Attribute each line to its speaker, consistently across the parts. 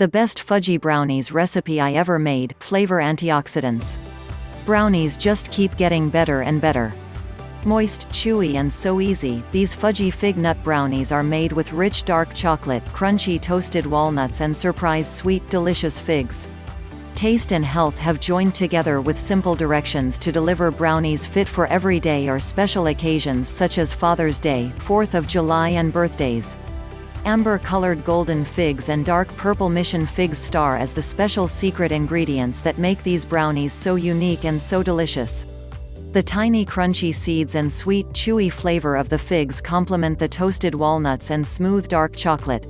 Speaker 1: The best fudgy brownies recipe I ever made, flavor antioxidants. Brownies just keep getting better and better. Moist, chewy and so easy, these fudgy fig nut brownies are made with rich dark chocolate, crunchy toasted walnuts and surprise sweet delicious figs. Taste and health have joined together with simple directions to deliver brownies fit for every day or special occasions such as Father's Day, 4th of July and birthdays. Amber-colored golden figs and dark purple mission figs star as the special secret ingredients that make these brownies so unique and so delicious. The tiny crunchy seeds and sweet, chewy flavor of the figs complement the toasted walnuts and smooth dark chocolate.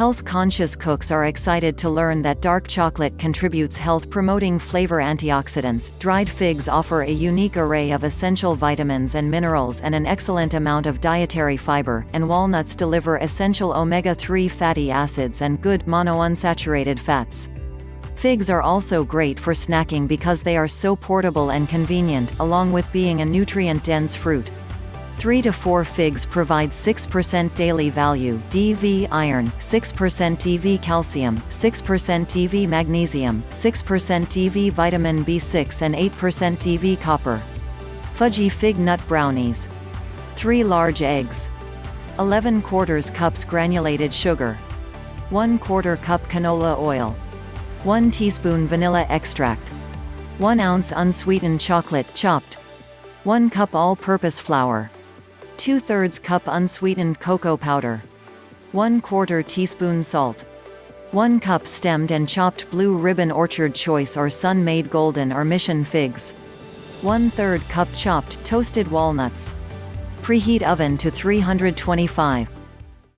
Speaker 1: Health-conscious cooks are excited to learn that dark chocolate contributes health-promoting flavor antioxidants. Dried figs offer a unique array of essential vitamins and minerals and an excellent amount of dietary fiber, and walnuts deliver essential omega-3 fatty acids and good monounsaturated fats. Figs are also great for snacking because they are so portable and convenient, along with being a nutrient-dense fruit. 3 to 4 figs provide 6% daily value DV iron, 6% DV calcium, 6% DV magnesium, 6% DV vitamin B6 and 8% DV copper. Fudgy fig nut brownies. 3 large eggs. 11 quarters cups granulated sugar. 1 quarter cup canola oil. 1 teaspoon vanilla extract. 1 ounce unsweetened chocolate, chopped. 1 cup all-purpose flour. 2 thirds cup unsweetened cocoa powder. 1 quarter teaspoon salt. 1 cup stemmed and chopped blue ribbon orchard choice or Sun-Maid golden or mission figs. 1 third cup chopped toasted walnuts. Preheat oven to 325.